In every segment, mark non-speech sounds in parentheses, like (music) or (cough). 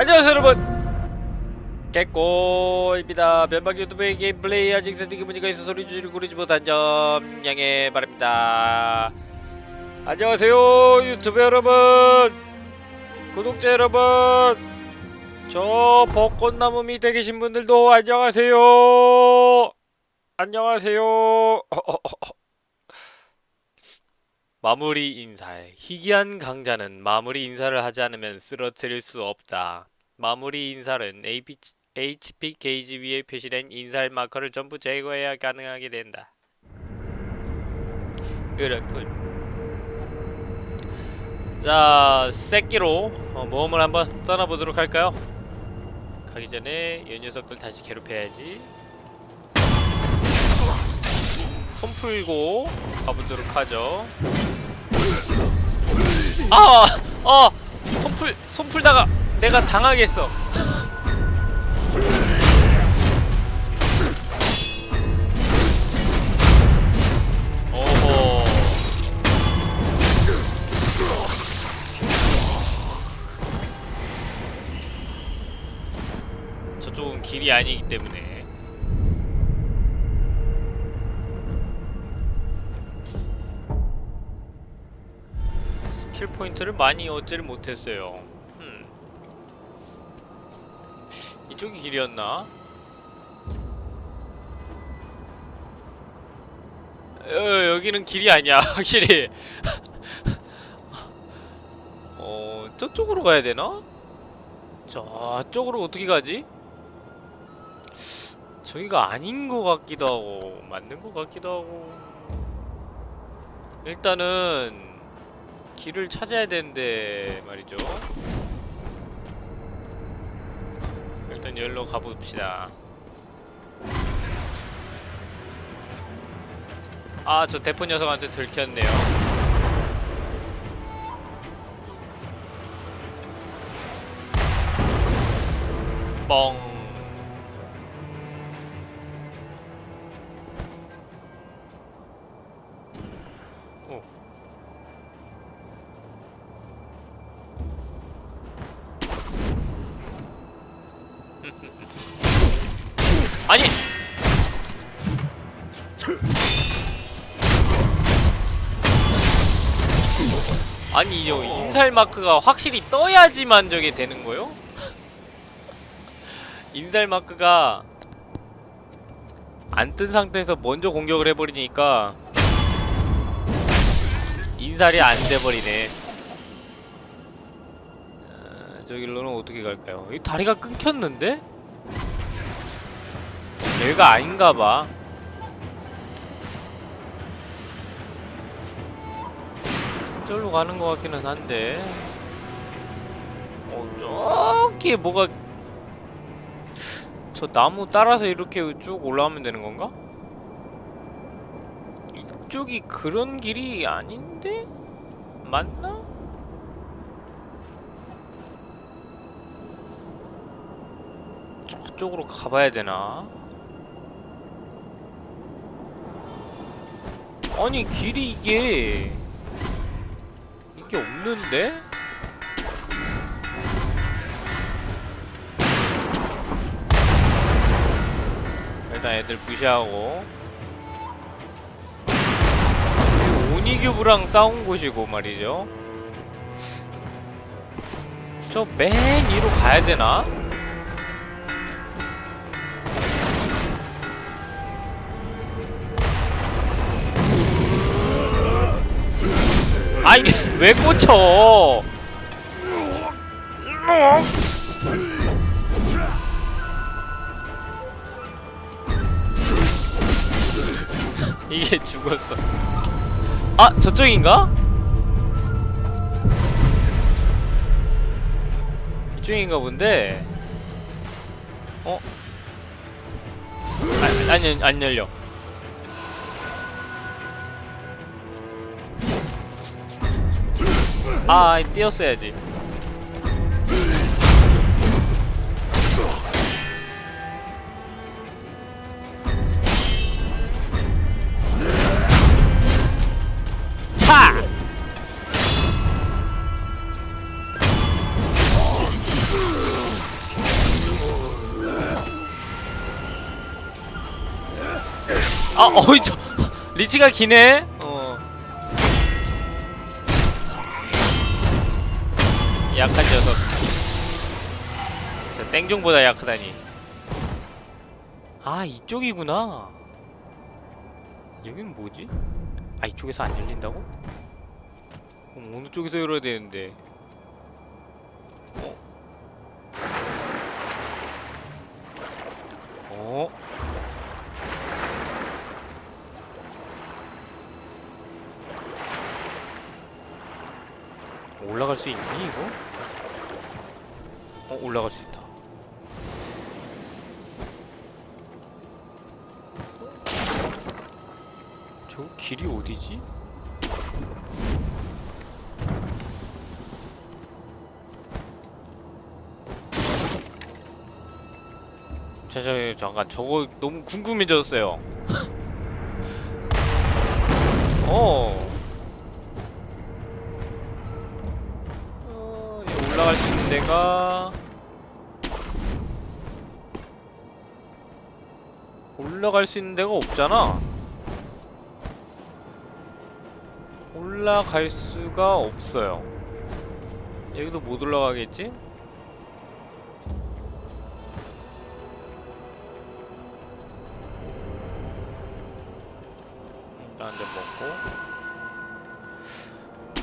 안녕하세요 여러분. 개꼬입니다. 면박 유튜브의 게임 플레이 아직 세팅이 문제가 있어 소리 줄이고 그러지 못한 점 양해 바랍니다. 안녕하세요 유튜브 여러분. 구독자 여러분. 저 벚꽃나무 밑에 계신 분들도 안녕하세요. 안녕하세요 (laughs) 마무리 인사 희귀한 강자는 마무리 인사를 하지 않으면 쓰러뜨릴 수 없다 마무리 인사는 AP, HP 게이지 위에 표시된 인살 마커를 전부 제거해야 가능하게 된다. 그렇군. 자, 새끼로 어, 모험을 한번 떠나보도록 할까요? 가기 전에 이 녀석들 다시 괴롭혀야지. 손 풀고 가보도록 하죠. 아! 아! 손 풀, 손 풀다가 내가 당하겠어. 오호. 저쪽은 길이 아니기 때문에 킬 포인트를 많이 얻지를 못했어요. 음. 이쪽이 길이었나? 어, 여기는 길이 아니야, (laughs) 확실히. 어, 저쪽으로 가야 되나? 저쪽으로 어떻게 가지? 저기가 아닌 것 같기도 하고, 맞는 것 같기도 하고. 일단은, 길을 찾아야 되는데, 말이죠. 일단 열로 가봅시다. 아, 저 대포 녀석한테 들켰네요. 뻥. 인살 마크가 확실히 떠야지만 저게 되는 거요? (laughs) 인살 마크가 안 뜬 상태에서 먼저 공격을 해버리니까 인살이 안 돼버리네 어, 저 길로는 어떻게 갈까요? 이 다리가 끊겼는데? 얘가 아닌가봐 저기로 가는 것 같기는 한데 어 저기 뭐가 저 나무 따라서 이렇게 쭉 올라가면 되는 건가? 이쪽이 그런 길이 아닌데? 맞나? 저쪽으로 가봐야 되나? 아니 길이 이게 이게 없는데? 일단 애들 무시하고 오니규브랑 싸운 곳이고 말이죠 저 맨 위로 가야 되나? 아이 왜 꽂혀? 이게 죽었어. 아 저쪽인가? 이쪽인가 본데. 어? 아, 아니 안 열려. 아 뛰었어야지. 아 어이 저 리치가 기네? 저 땡종보다 약하다니 아 이쪽이구나 여긴 뭐지? 아 이쪽에서 안 열린다고? 그럼 어느 쪽에서 열어야 되는데 어? 어? 올라갈 수 있니 이거? 어 올라갈 수 있다. 저 길이 어디지? 자, 저, 잠깐 저거 너무 궁금해졌어요. (laughs) 어. 어, 올라갈 수 있는 데가 올라갈 수 있는 데가 없잖아. 올라갈 수가 없어요. 여기도 못 올라가겠지? 일단 한대 먹고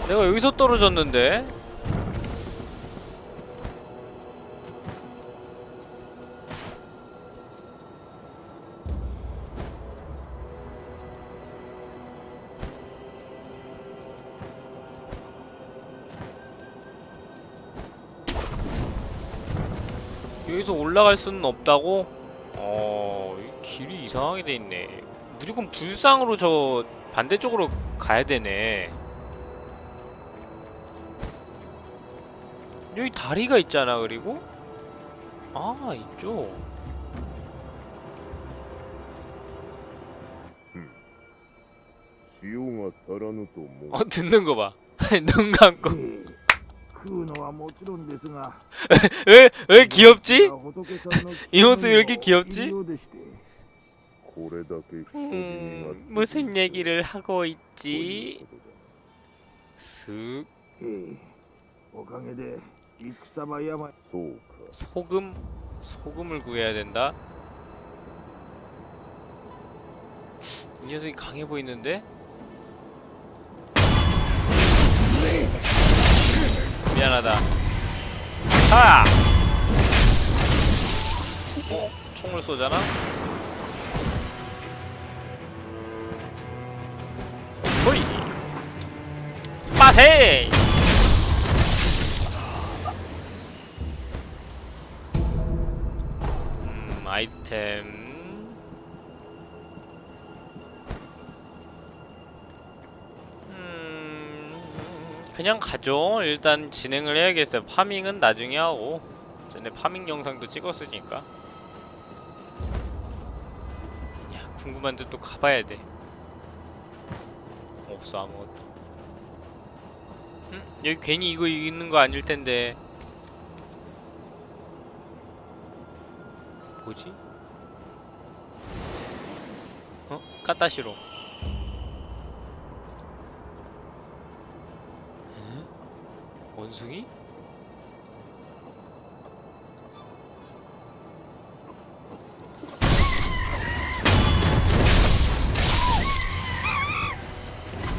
내가 여기서 떨어졌는데 계속 올라갈 수는 없다고? 어... 길이 이상하게 돼있네. 무조건 불상으로 저 반대쪽으로 가야되네. 여기 다리가 있잖아 그리고? 아 있죠. 아 듣는 거봐. (laughs) 눈 감고. (laughs) 왜, 왜 귀엽지? (laughs) 이 옷은 왜 이렇게 귀엽지? 음, 무슨 얘기를 하고 있지? 슥 소금? 소금을 구해야 된다? 이 녀석이 강해 보이는데? 미안하다. 하! 어? 총을 쏘잖아? 호이! 빠세! 음, 아이템. 그냥 가죠. 일단 진행을 해야겠어요. 파밍은 나중에 하고. 전에 파밍 영상도 찍었으니까. 야, 궁금한데 또 가봐야 돼. 없어, 아무것도. 음, 여기 괜히 이거 있는 거 아닐 텐데. 뭐지? 어? 까따시로. 원숭이?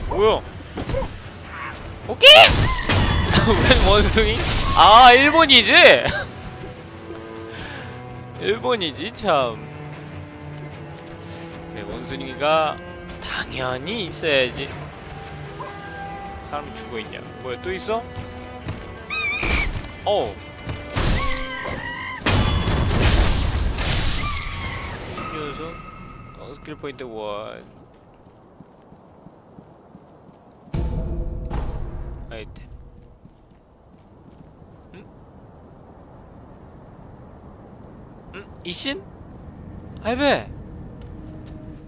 뭐야? 오케이! (laughs) 웬 원숭이? 아, 일본이지? (laughs) 일본이지 참. 그래 원숭이가 당연히 있어야지. 사람이 죽어 있냐? 뭐야 또 있어? Oh. Incluso. Oh, skill point one. Right. Hmm? Hmm? Ishin? Hi, be.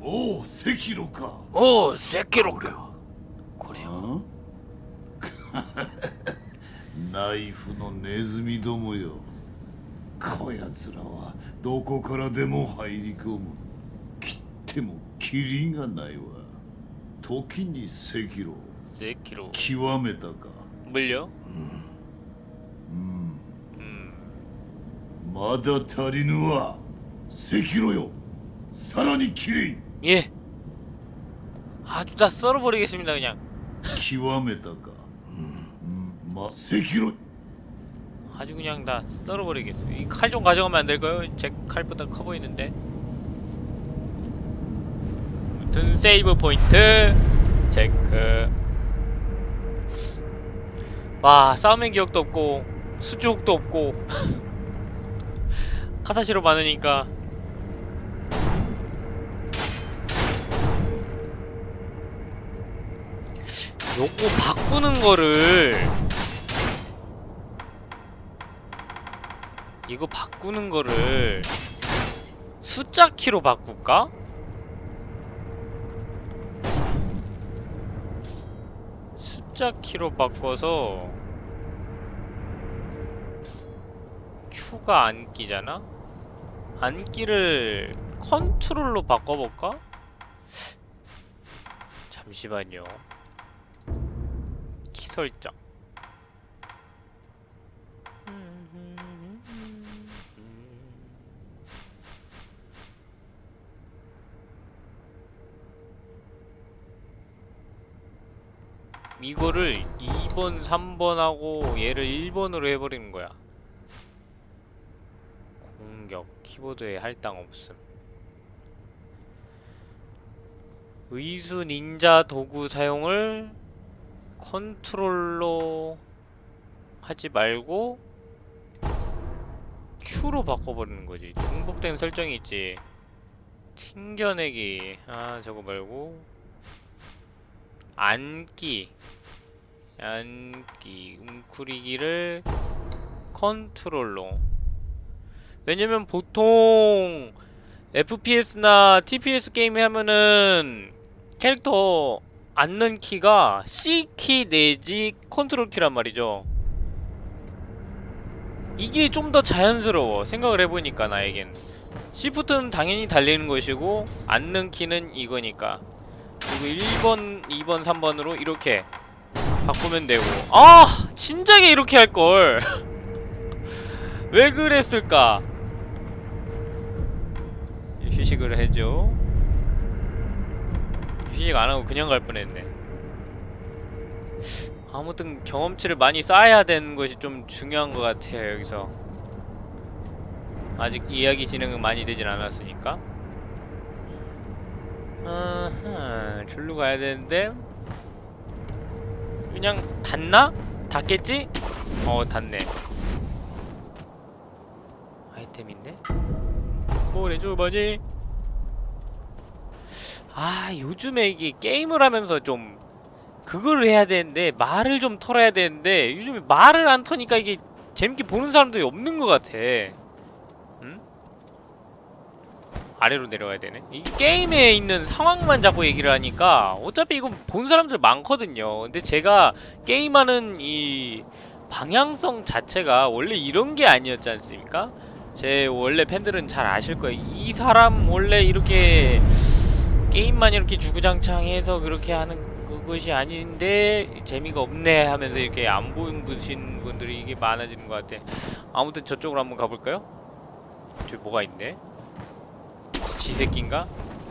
おおセキロかおおセキロかこれはナイフのネズミどもよこやつらはどこからでも入り込む切っても切 キリンがないわ時に赤炉 세키로 極めたか 물려? うん 음 まだ足りぬわ赤炉よさらにキリン 예 아주 다 썰어버리겠습니다 그냥 極めたかう 뭐? 마세히로. 아주 그냥 다 썰어버리겠어. 이 칼 좀 가져가면 안 될까요? 제 칼보다 커 보이는데. 아무튼 세이브 포인트. 체크. 와 싸움의 기억도 없고 수족도 없고. (laughs) 카타시로 많으니까. 요거 바꾸는 거를 이거 바꾸는 거를 숫자 키로 바꿀까? 숫자 키로 바꿔서 Q가 안 끼잖아? 안 끼를 컨트롤로 바꿔볼까? 잠시만요. 키 설정. 이거를 2번, 3번하고 얘를 1번으로 해버리는 거야. 공격, 키보드에 할당 없음. 의수 닌자 도구 사용을 컨트롤로 하지 말고 Q로 바꿔버리는 거지. 중복된 설정이 있지. 튕겨내기. 아, 저거 말고. 앉기. 앉기. 웅크리기를 컨트롤로. 왜냐면 보통 FPS나 TPS 게임에 하면은 캐릭터 앉는 키가 C키 내지 컨트롤 키란 말이죠. 이게 좀 더 자연스러워. 생각을 해보니까 나에겐. 시프트는 당연히 달리는 것이고 앉는 키는 이거니까. 그리고 1번, 2번, 3번으로 이렇게 바꾸면 되고. 아! 진작에 이렇게 할걸! (laughs) 왜 그랬을까? 휴식을 해줘. 휴식 안 하고 그냥 갈 뻔했네. 아무튼 경험치를 많이 쌓아야 되는 것이 좀 중요한 것 같아요 여기서. 아직 이야기 진행은 많이 되진 않았으니까. 줄로 가야 되는데 그냥 닿나? 닿겠지? 어 닿네. 아이템인데? 뭘 해줘 뭐지? 아 요즘에 이게 게임을 하면서 좀 그걸 해야 되는데 말을 좀 털어야 되는데 요즘에 말을 안 터니까 이게 재밌게 보는 사람들이 없는 것 같아 응? 아래로 내려가야 되네 이 게임에 있는 상황만 자꾸 얘기를 하니까 어차피 이거 본 사람들 많거든요 근데 제가 게임하는 이 방향성 자체가 원래 이런 게 아니었지 않습니까? 제 원래 팬들은 잘 아실 거예요. 이 사람 원래 이렇게 게임만 이렇게 주구장창해서 그렇게 하는 그것이 아닌데 재미가 없네 하면서 이렇게 안 보신 분들이 이게 많아지는 것 같아. 아무튼 저쪽으로 한번 가볼까요? 저기 뭐가 있네? 지새끼인가?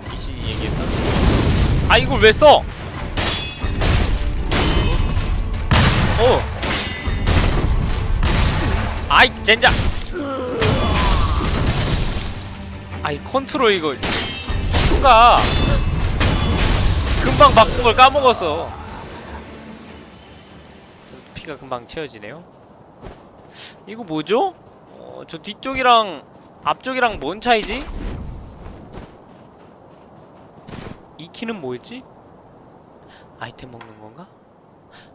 미신이 얘기했나? 아 이걸 왜 써? 어. 아이 젠장. 아이 컨트롤 이거 추가 금방 바꾼 걸 까먹었어 피가 금방 채워지네요 이거 뭐죠? 어, 저 뒤쪽이랑 앞쪽이랑 뭔 차이지? 이 키는 뭐였지? 아이템 먹는 건가?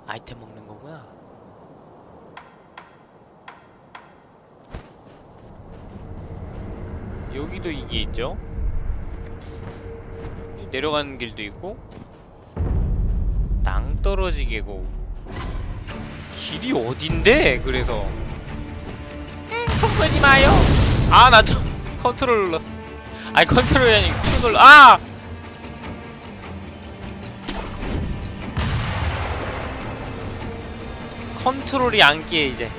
아이템 먹는 거구나 여기도 이게 있죠? 내려가는 길도 있고 낭떠러지개고 길이 어딘데? 그래서 응, 속 쏘지 마요 아 나 저 컨트롤 눌렀어 아니 컨트롤이 아니고 눌러 아! 컨트롤이 안끼 이제.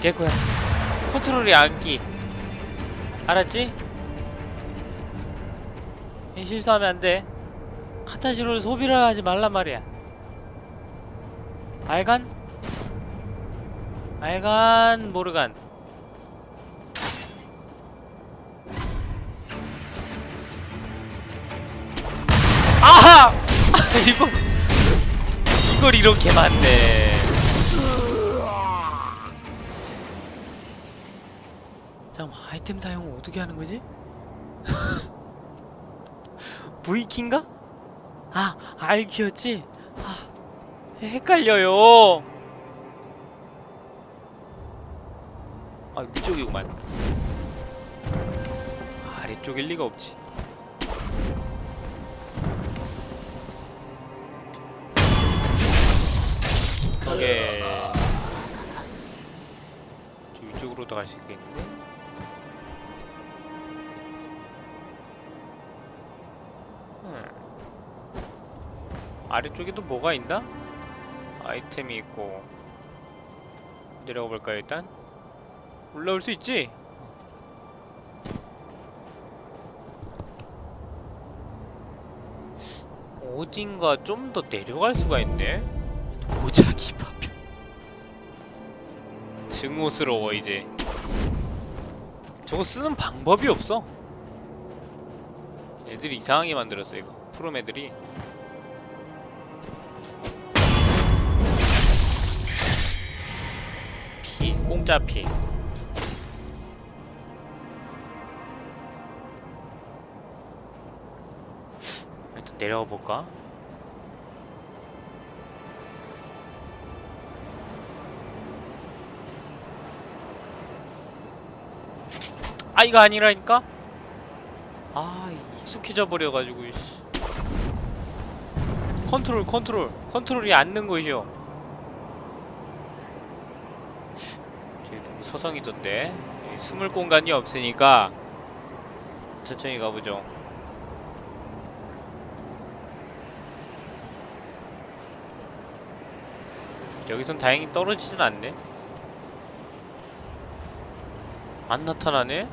개코야. 컨트롤이 안끼. 알았지? 이 실수하면 안돼. 카타시로를 소비를 하지 말란 말이야. 알간? 알간 모르간. 아하! (laughs) 이거 이걸 이렇게 맞네 잠깐만 아이템 사용을 어떻게 하는 거지? (laughs) V키인가? 아 R키였지? 아 헷갈려요 아 위쪽이구만 아래쪽일 리가 없지 오케이 저 위쪽으로도 갈 수 있겠는데? 아래쪽에도 뭐가 있나? 아이템이 있고 내려가 볼까요 일단? 올라올 수 있지? 어딘가 좀 더 내려갈 수가 있네? 도자기 파편 증오스러워 이제 저거 쓰는 방법이 없어 애들이 이상하게 만들었어 이거 프롬 애들이 피 공짜 피 일단 내려가 볼까? 아 이거 아니라니까? 아 익숙해져 버려가지고 씨. 컨트롤 컨트롤 컨트롤이 앉는 것이요 저기 누구 서성이던데 숨을 공간이 없으니까 천천히 가보죠 여기선 다행히 떨어지진 않네 안 나타나네?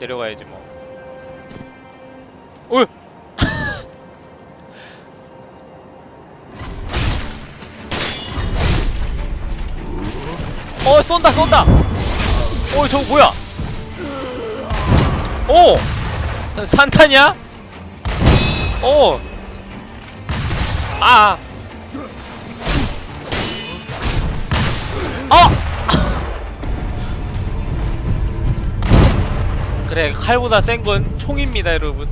내려가야지 뭐. 어! (laughs) 어 쏜다 쏜다. 어 저거 뭐야? 오 산타냐? 오. 아. 어. (laughs) 그래 칼보다 센 건 총입니다 여러분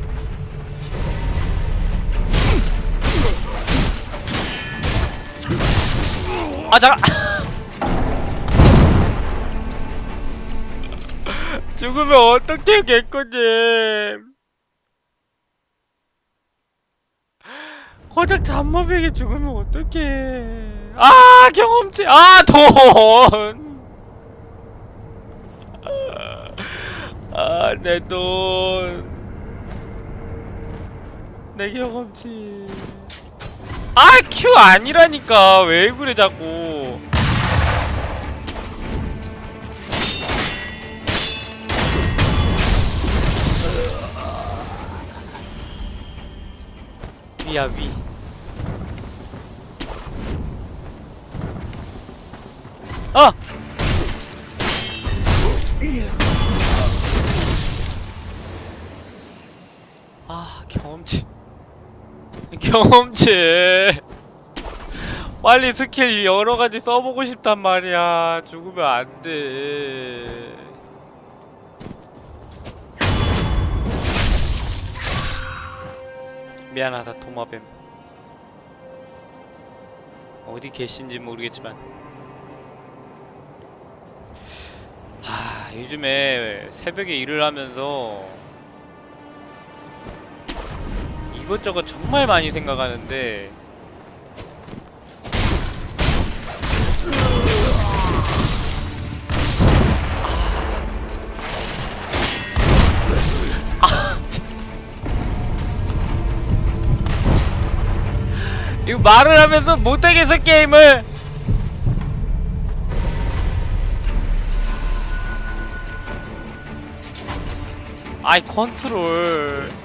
아 잠깐 (laughs) 죽으면 어떡해 개꺼님 고작 잠모백에 죽으면 어떡해 아 경험치 아돈 아, 내 돈. 내 경험치. 아, 큐 아니라니까. 왜 그래, 자꾸. 위야, 위. 아! 아 경험치 경험치 빨리 스킬 여러가지 써보고 싶단 말이야 죽으면 안돼 미안하다 도마뱀. 어디 계신지 모르겠지만. 하 요즘에 새벽에 일을 하면서 이것저것 정말 많이 생각하는데 이거 말을 하면서 못하겠어 게임을. 아이 컨트롤.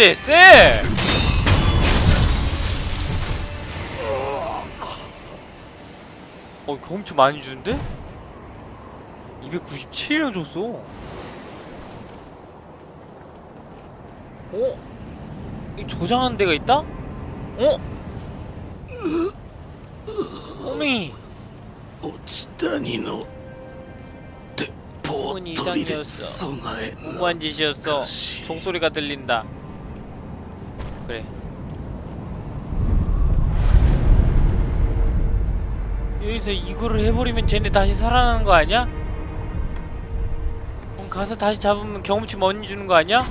해야지 쎄! 어 경험치 많이 주는데? 297을 줬어 어? 이 저장하는 데가 있다? 어? 꼬미 오치다니노 포털이 5만 짓이었어 종소리가 들린다 여기서 이거를 해버리면 쟤네 다시 살아나는 거 아니야? 그럼 가서 다시 잡으면 경험치 많이 주는 거 아니야?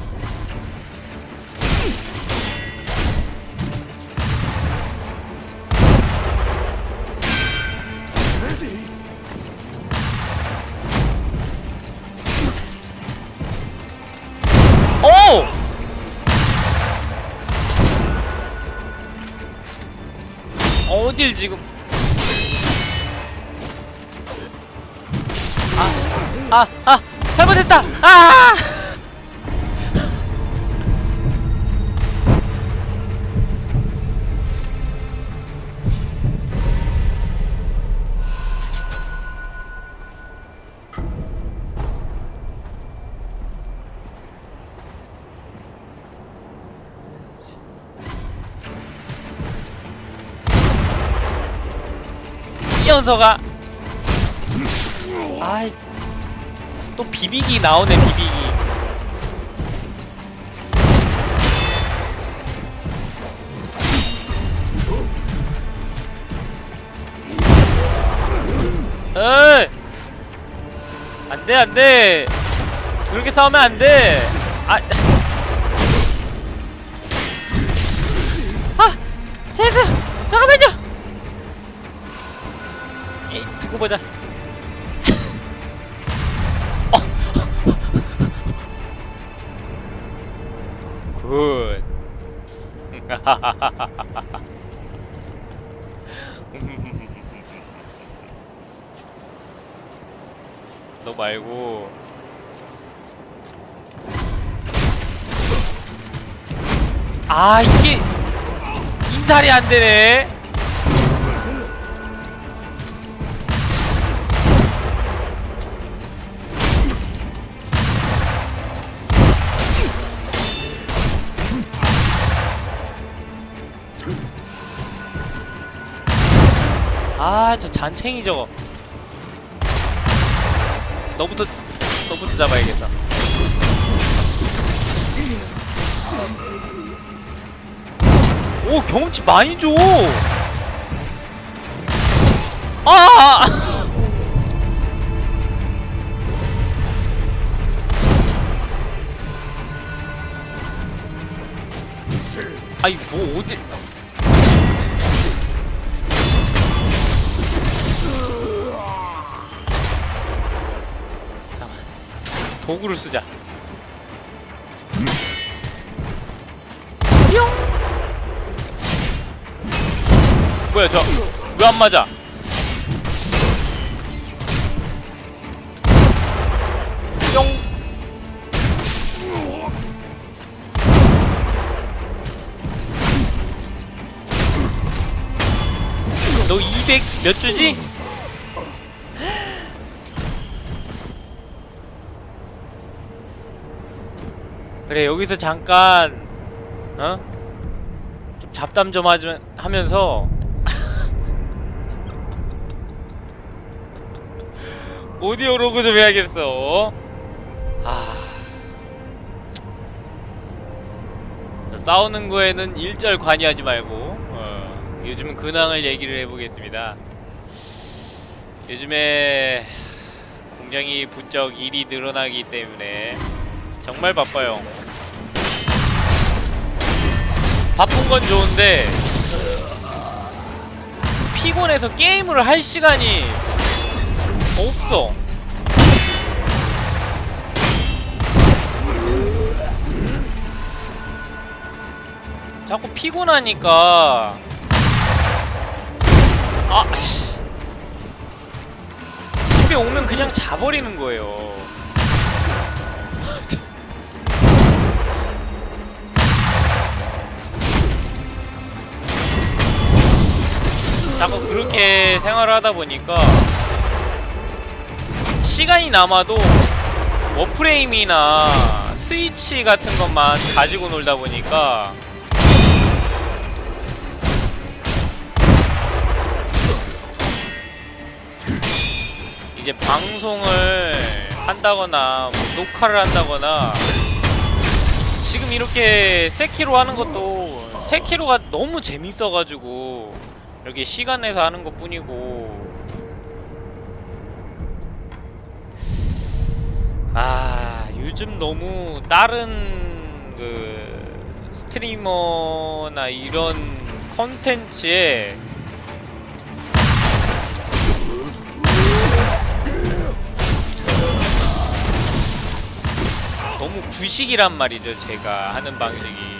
지금 아, 아, 아, 잘못했다. 아! 이 녀석 또 비비기 나오네 비비기. 에이! 안 돼, 안 돼! 그렇게 싸우면 안 돼! 아! 아! 제그! 잠깐만요! 에이, 두고 보자. (laughs) 너 말고 아 이게 인살이 안 되네. 잔챙이 저거. 너부터, 너부터 잡아야겠다. 오, 경험치 많이 줘! 아! (laughs) 아이, 뭐, 어디. 도구를 쓰자. 뿅! 뭐야 저 왜 안 맞아? 뿅! 너 200 몇 주지? 그래 여기서 잠깐 어? 좀 잡담 좀 하지, 하면서 (laughs) 오디오 로그 좀 해야겠어 아 싸우는 거에는 일절 관여하지 말고 어, 요즘 근황을 얘기를 해보겠습니다. 요즘에 굉장히 부쩍 일이 늘어나기 때문에 정말 바빠요. 바쁜 건 좋은데 피곤해서 게임을 할 시간이 없어. 자꾸 피곤하니까 아 씨. 집에 오면 그냥 자버리는 거예요. 그렇게 생활을 하다 보니까 시간이 남아도 워프레임이나 스위치 같은 것만 가지고 놀다 보니까 이제 방송을 한다거나 뭐 녹화를 한다거나 지금 이렇게 세키로 하는 것도 세키로가 너무 재밌어가지고 이렇게 시간 내서 하는 것 뿐이고. 아 요즘 너무 다른 그 스트리머나 이런 컨텐츠에 너무 구식이란 말이죠 제가 하는 방식이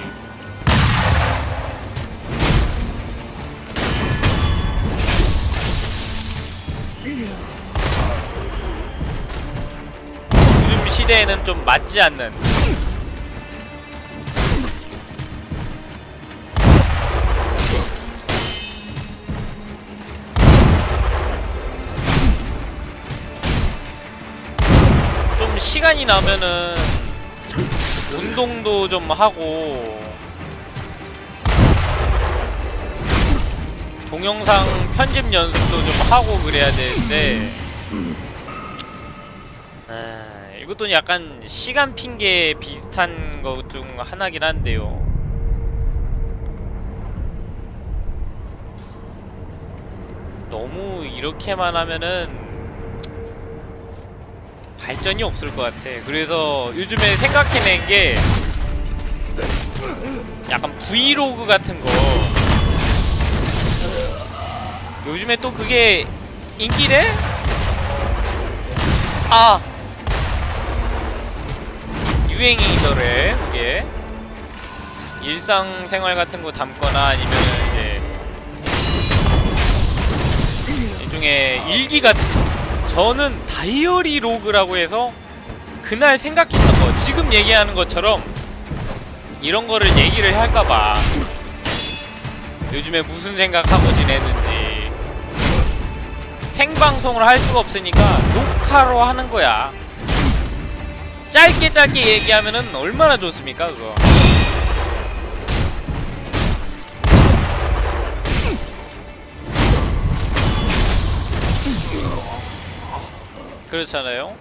요즘 시대에는 좀 맞지 않는. 좀 시간이 나면은 운동도 좀 하고 동영상 편집 연습도 좀 하고 그래야 되는데 아, 이것도 약간 시간 핑계 비슷한 것 중 하나긴 한데요. 너무 이렇게만 하면은 발전이 없을 것 같아. 그래서 요즘에 생각해낸 게 약간 브이로그 같은 거. 요즘에 또 그게 인기래? 아! 유행이더래 그게. 일상생활 같은 거 담거나 아니면 이제 일종의 일기 같은 저는 다이어리 로그라고 해서 그날 생각했던 거 지금 얘기하는 것처럼 이런 거를 얘기를 할까봐 요즘에 무슨 생각하고 지냈는지 생방송을 할 수가 없으니까 녹화로 하는 거야. 짧게 짧게 얘기하면은 얼마나 좋습니까 그거? 그렇잖아요.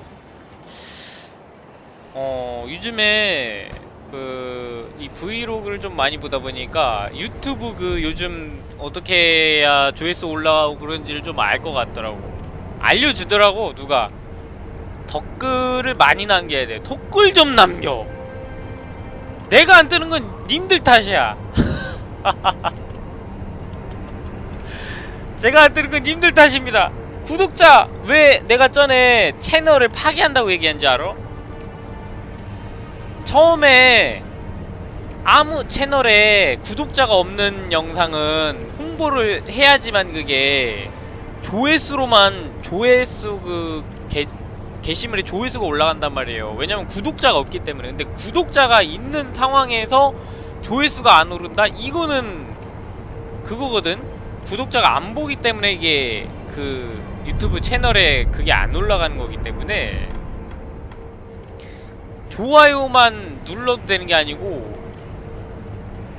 어 요즘에 그 이 브이로그를 좀 많이 보다 보니까 유튜브 그 요즘 어떻게 해야 조회수 올라가고 그런지를 좀 알 것 같더라고. 알려주더라고 누가. 댓글을 많이 남겨야 돼. 댓글 좀 남겨. 내가 안 뜨는 건 님들 탓이야. (laughs) 제가 안 뜨는 건 님들 탓입니다. 구독자 왜 내가 전에 채널을 파괴한다고 얘기한지 알아? 처음에 아무 채널에 구독자가 없는 영상은 홍보를 해야지만 그게 조회수로만 조회수 그 게, 게시물에 조회수가 올라간단 말이에요. 왜냐면 구독자가 없기 때문에. 근데 구독자가 있는 상황에서 조회수가 안 오른다? 이거는 그거거든. 구독자가 안 보기 때문에 이게 그 유튜브 채널에 그게 안 올라가는 거기 때문에 좋아요만 눌러도 되는 게 아니고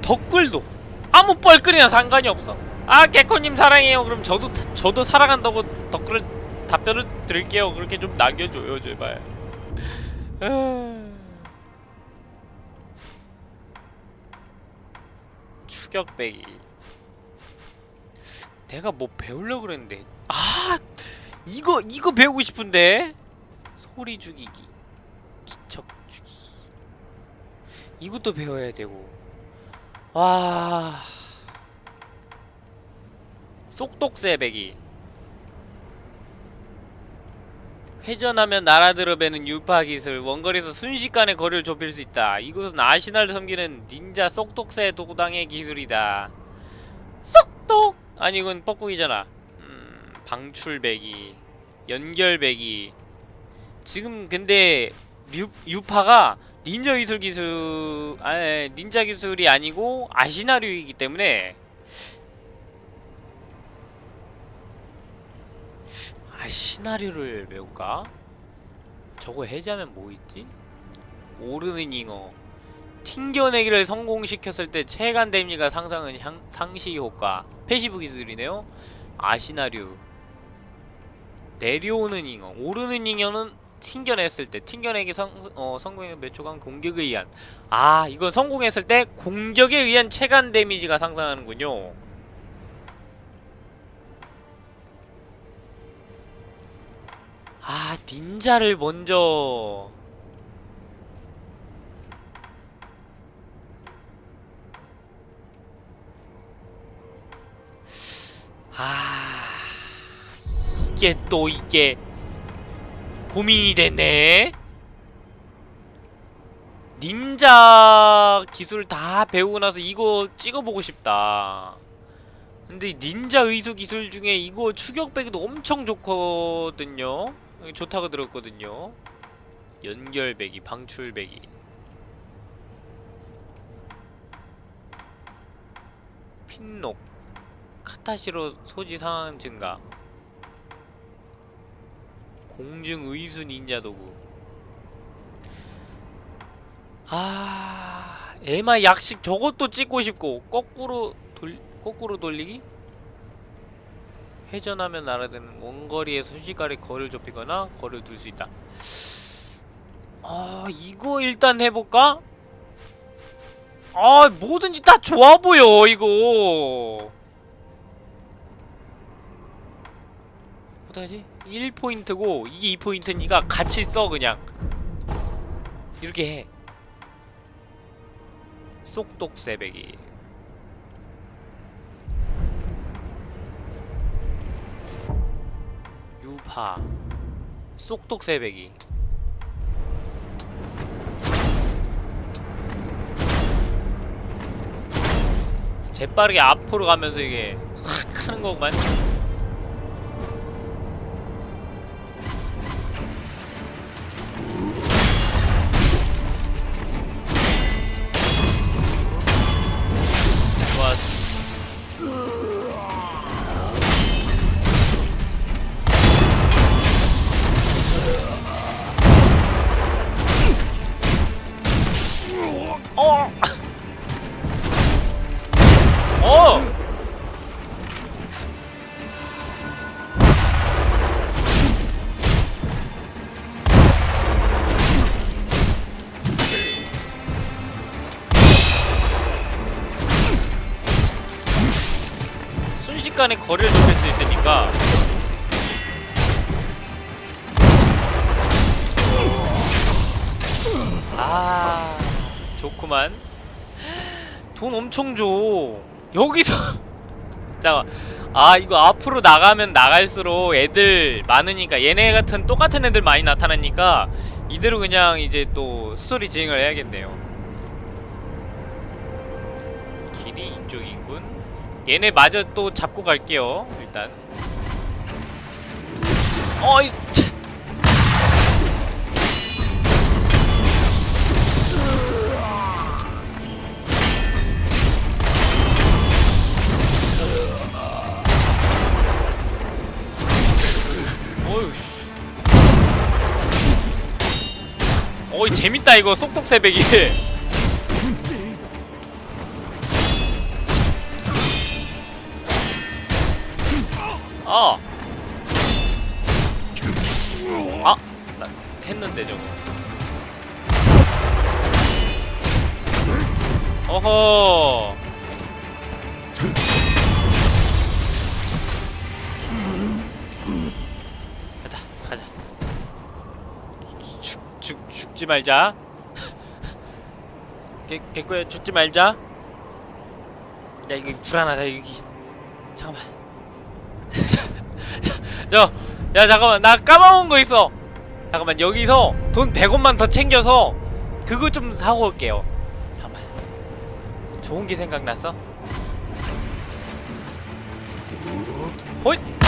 댓글도 아무 뻘끓이나 상관이 없어. 아 개코님 사랑해요. 그럼 저도 저도 사랑한다고 댓글을 답변을 드릴게요. 그렇게 좀 남겨줘요 제발. 아. 추격 빼기. 내가 뭐 배우려고 그랬는데. 아 이거 이거 배우고 싶은데? 소리 죽이기 기척 죽이기 이것도 배워야 되고. 와 쏙독새 배기. 회전하면 날아들어 배는 유파 기술 원거리에서 순식간에 거리를 좁힐 수 있다. 이것은 아시나를 섬기는 닌자 쏙독새 도당의 기술이다. 쏙독! 아니 이건 뻑뻑이잖아. 음, 방출배기 연결배기. 지금 근데 유, 유파가 닌자 기술 기술 아 닌자 기술이 아니고 아시나류이기 때문에. 아시나류를 배울까? 저거 해제하면 뭐 있지? 오르는 잉어. 튕겨내기를 성공시켰을 때 데미지가 상승 향, 상시 효과. passive 기술이네요. 아시나류 내려오는 잉어. 오르는 잉어는 튕겨냈을 때 튕겨내기 성, 어, 성공의 몇 초간 공격에 의한 아 이건 성공했을 때 공격에 의한 체간 데미지가 상승하는군요. 아 닌자를 먼저 아 이게 또 이게 고민이 됐네. 닌자 기술 다 배우고 나서 이거 찍어보고 싶다. 근데 닌자 의수 기술 중에 이거 추격배기도 엄청 좋거든요. 좋다고 들었거든요. 연결배기 방출배기 핀록 카타시로 소지 상황 증가 공중 의수 닌자 도구 아 에마 약식 저것도 찍고 싶고 거꾸로 돌 거꾸로 돌리기 회전하면 날아드는 원거리에 순식간에 거리를 좁히거나 거리를 둘 수 있다 아 이거 일단 해볼까? 아 뭐든지 다 좋아 보여 이거 어떡하지? 1포인트고 이게 2포인트니까 같이 써 그냥. 이렇게 해. 쏙독 새배기. 유파. 쏙독 새배기. 재빠르게 앞으로 가면서 이게 확 (laughs) 하는 거구만 순식간에 거리를 좁힐 수 있으니까. 아 좋구만. 돈 엄청 줘. 여기서. (laughs) 잠깐 아 이거 앞으로 나가면 나갈수록 애들 많으니까 얘네 같은 똑같은 애들 많이 나타나니까 이대로 그냥 이제 또 스토리 진행을 해야겠네요 얘네 마저 또 잡고 갈게요 일단. 어이 차. 어이 재밌다 이거. 새배기 (laughs) 말자. 개 개꼬야 죽지 말자. 야 이거 불안하다 여기. 잠깐만. (laughs) 저, 야 잠깐만 나 까먹은 거 있어. 잠깐만 여기서 돈 100원만 더 챙겨서 그거 좀 사고 올게요. 잠깐만. 좋은 게 생각났어. 호잇.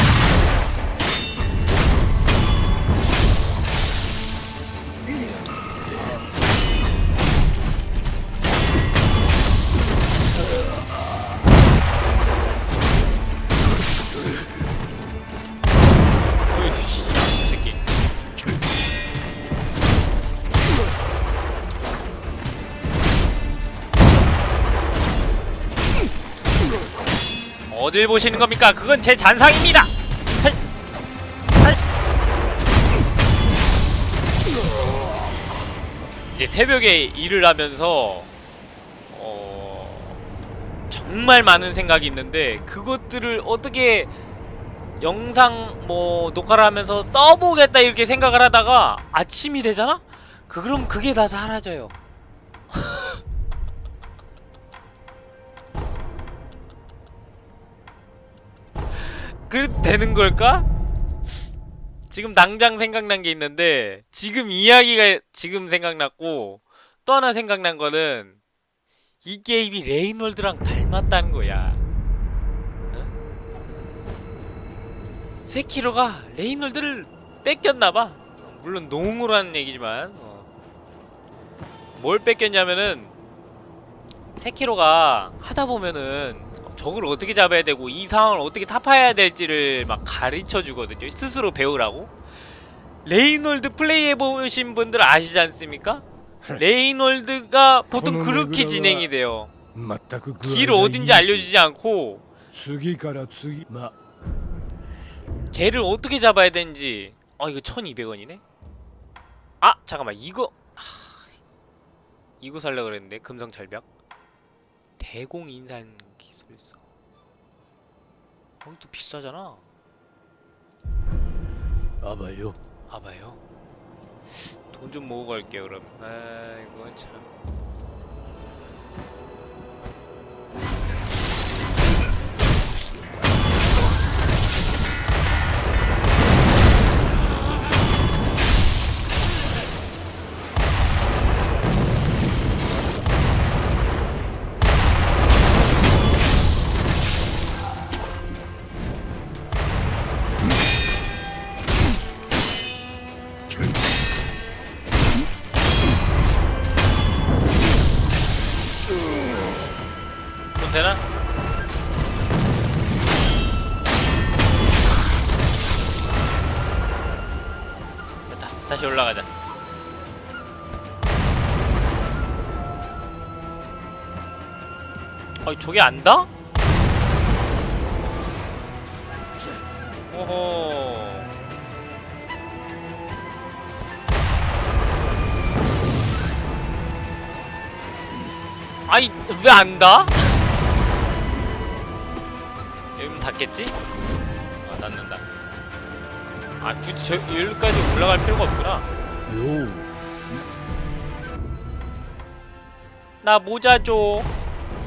어딜 보시는 겁니까? 그건 제 잔상입니다. 헐. 헐. 이제 새벽에 일을 하면서 어, 정말 많은 생각이 있는데 그것들을 어떻게 영상 뭐 녹화를 하면서 써보겠다 이렇게 생각을 하다가 아침이 되잖아? 그럼 그게 다 사라져요. 그 되는 걸까? 지금 당장 생각난 게 있는데 지금 이야기가 지금 생각났고 또 하나 생각난 거는 이 게임이 레이놀드랑 닮았다는 거야. 어? 세키로가 레이놀드를 뺏겼나봐. 물론 농으로 하는 얘기지만 어. 뭘 뺏겼냐면은 세키로가 하다 보면은 적을 어떻게 잡아야 되고 이 상황을 어떻게 타파해야 될지를 막 가르쳐주거든요. 스스로 배우라고. Rain World 플레이해보신 분들 아시지 않습니까? Rain World가 보통 그렇게 진행이 돼요. 길 어딘지 알려주지 않고 개를 어떻게 잡아야 되는지. 아 이거 1200원이네? 아! 잠깐만 이거. 하... 이거 살라 그랬는데 금성 절벽? 대공인산 수도 있어. 거기도 비싸잖아. 아봐요? 아봐요? 돈 좀 모으고 갈게요 그럼. 아이고 참. 저게 안다? 오호. 아이, 왜 안다? 여기면 닿겠지? 아, 닿는다. 아, 굳이 저, 여기까지 올라갈 필요가 없구나. 나 모자 줘.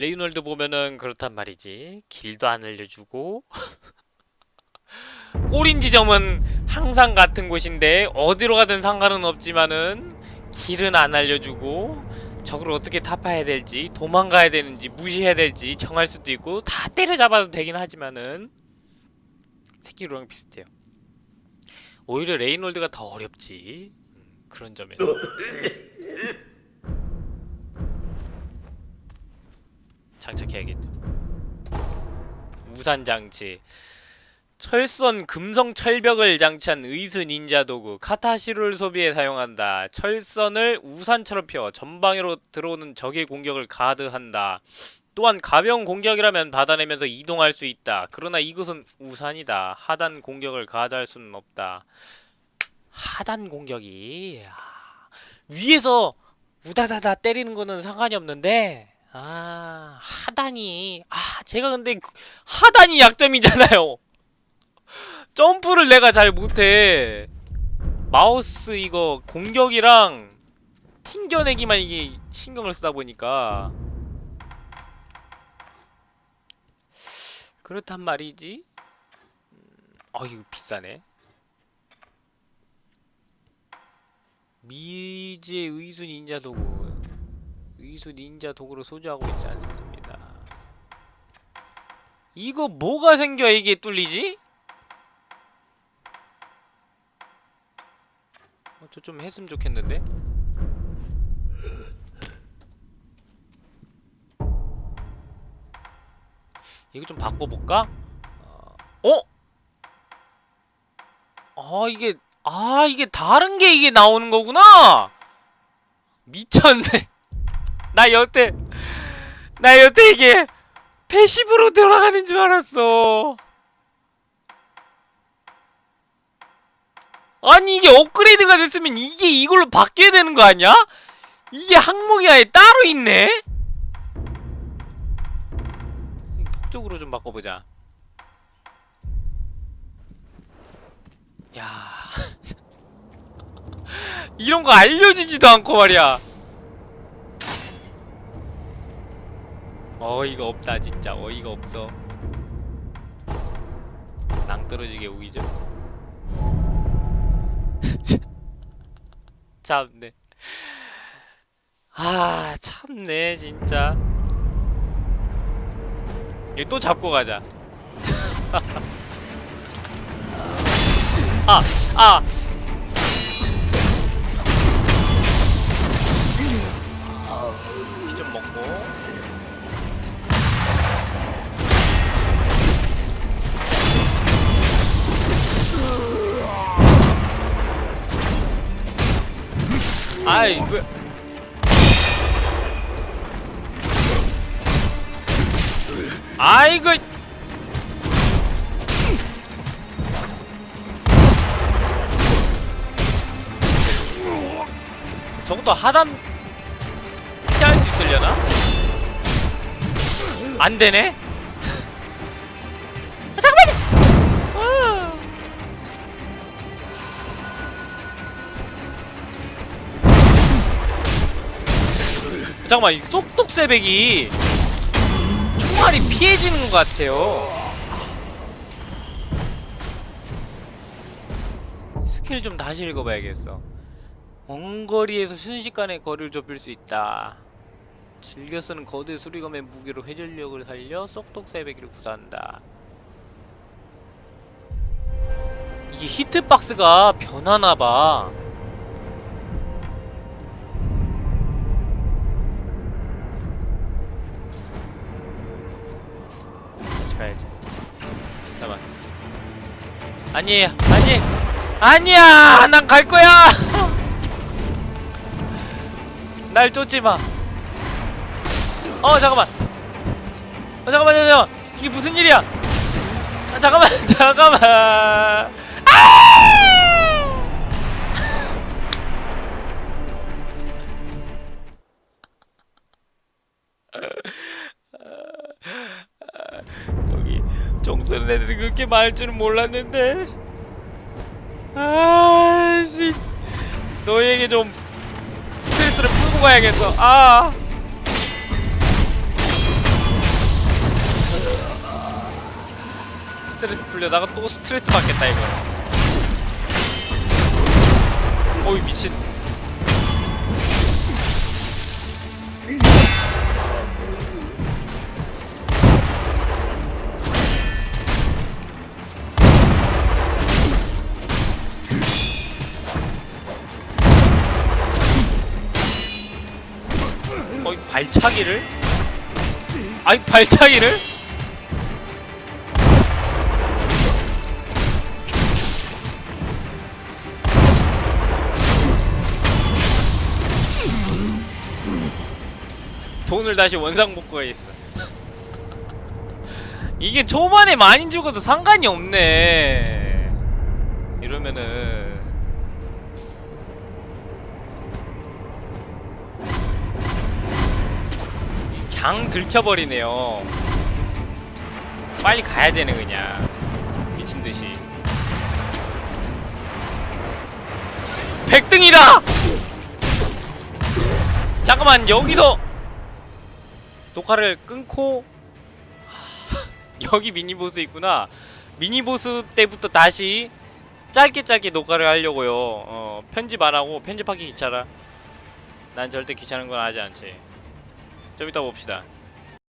Rain World 보면은 그렇단 말이지. 길도 안 알려주고 (laughs) 골인 지점은 항상 같은 곳인데 어디로 가든 상관은 없지만은 길은 안 알려주고 적을 어떻게 타파해야 될지 도망가야 되는지 무시해야 될지 정할 수도 있고 다 때려잡아도 되긴 하지만은 새끼로랑 비슷해요. 오히려 Rain World가 더 어렵지 음, 그런 점에서 (laughs) 장착해야겠죠. 우산 장치 철선 금성 철벽을 장치한 의수 닌자 도구 카타시루를 소비해 사용한다. 철선을 우산처럼 펴 전방으로 들어오는 적의 공격을 가드한다. 또한 가벼운 공격이라면 받아내면서 이동할 수 있다. 그러나 이것은 우산이다. 하단 공격을 가드할 수는 없다. 하단 공격이 아, 위에서 우다다다 때리는 거는 상관이 없는데 아 하단이 아 제가 근데 그- 하단이 약점이잖아요. (laughs) 점프를 내가 잘 못해. 마우스 이거 공격이랑 튕겨내기만 이게 신경을 쓰다 보니까 그렇단 말이지. 음, 아 이거 비싸네. 미지의 의수 닌자 도구 의수 닌자 도구로 소지하고 있지 않습니다. 이거 뭐가 생겨야 이게 뚫리지? 어, 저 좀 했으면 좋겠는데? 이거 좀 바꿔볼까? 어? 아 이게 아 이게 다른 게 이게 나오는 거구나 미쳤네 나 여태 나 여태 이게 패시브로 돌아가는 줄 알았어 아니 이게 업그레이드가 됐으면 이게 이걸로 바뀌어야 되는 거 아니야? 이게 항목이 아예 따로 있네? 폭적으로 좀 바꿔보자 야 (laughs) 이런 거 알려주지도 않고 말이야 어이가 없다 진짜 어이가 없어 낭떠러지게 우기죠 (laughs) 참네 아 참네 진짜 이거 또 잡고 가자 (laughs) 아! 아! 아이 그 아이고 저것도 하단 피할 수 있으려나? 안 되네? 아, 잠깐만요! 잠깐만, 이 쏙쏙 새백이 총알이 피해지는 것 같아요. 스킬 좀 다시 읽어봐야겠어. 원거리에서 순식간에 거리를 좁힐 수 있다. 즐겨 쓰는 거대 수리검의 무게로 회전력을 살려 쏙독 새배기를 구사한다. 이게 히트박스가 변하나봐. 아니에요. 아니. 아니야. 난 갈 거야. (laughs) 날 쫓지 마. 어 잠깐만. 어 잠깐만 잠깐만. 이게 무슨 일이야? 아, 잠깐만 (laughs) 잠깐만. 아! (laughs) 종 쓰는 애들이 그렇게 많을 줄은 몰랐는데. 아씨. 너희에게 좀 스트레스를 풀고 가야겠어. 아. 스트레스 풀려다가 또 스트레스 받겠다 이거. 어이 미친. 차기를? 아니 발차기를? 돈을 다시 원상복구해 있어. (laughs) 이게 초반에 많이 죽어도 상관이 없네. 이러면은 그냥 들켜버리네요. 빨리 가야 되네 그냥 미친 듯이. 100등이다! 잠깐만 여기서 녹화를 끊고 (laughs) 여기 미니보스 있구나 미니보스 때부터 다시 짧게 짧게 녹화를 하려고요 어, 편집 안하고 편집하기 귀찮아 난 절대 귀찮은 건 하지 않지 좀 이따 봅시다